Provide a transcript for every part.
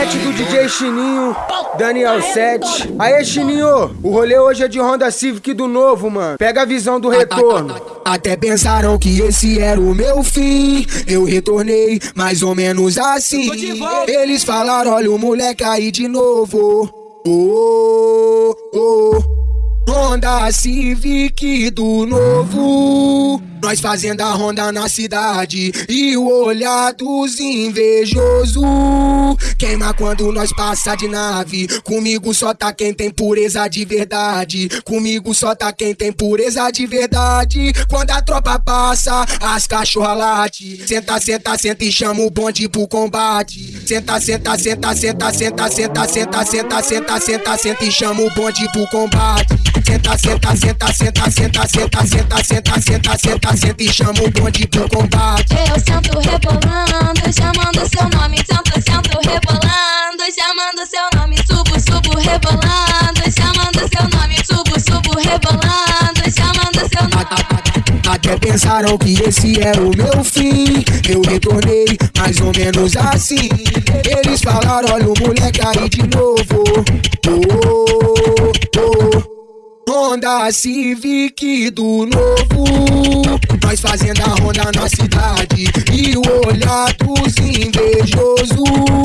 set do DJ Chininho, Daniel 7. Aê, Chininho, o rolê hoje é de Honda Civic do novo, mano. Pega a visão do retorno. Até pensaram que esse era o meu fim. Eu retornei mais ou menos assim. Eles falaram: olha o moleque aí de novo. Oh, oh, oh. Honda Civic do novo. Nós fazendo a ronda na cidade e o olhar dos invejosos quando nós passa de nave. Comigo só tá quem tem pureza de verdade. Comigo só tá quem tem pureza de verdade. Quando a tropa passa, as cachorra late. Senta, senta, senta e chama o bonde pro combate. Senta, senta, senta, senta, senta, senta, senta, senta, senta, senta, senta e chama o bonde pro combate. Senta, senta, senta, senta, senta, senta, senta, senta, senta, senta, senta e chama o bonde pro combate. Eu sento rebolando, Até pensaram que esse era o meu fim. Eu retornei mais ou menos assim. Eles falaram: olha o moleque aí de novo. Oh, oh. Honda Civic do novo. Nós fazendo a ronda na cidade. E o olhar dos invejosos.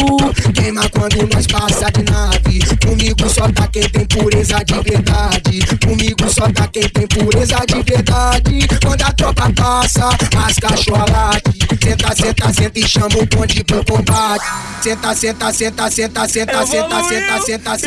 Quando nós passa de nave. Comigo só tá quem tem pureza de verdade. Comigo só tá quem tem pureza de verdade. Quando a tropa passa, as cachorra late. Senta, senta, senta e chama o bonde pro combate. Senta, senta, senta, senta, senta, senta, senta, senta, senta,